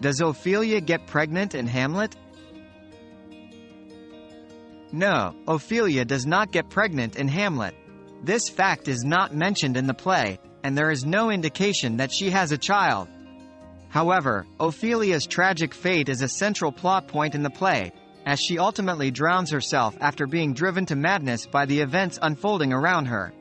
Does Ophelia get pregnant in Hamlet? No, Ophelia does not get pregnant in Hamlet. This fact is not mentioned in the play, and there is no indication that she has a child. However, Ophelia's tragic fate is a central plot point in the play, as she ultimately drowns herself after being driven to madness by the events unfolding around her.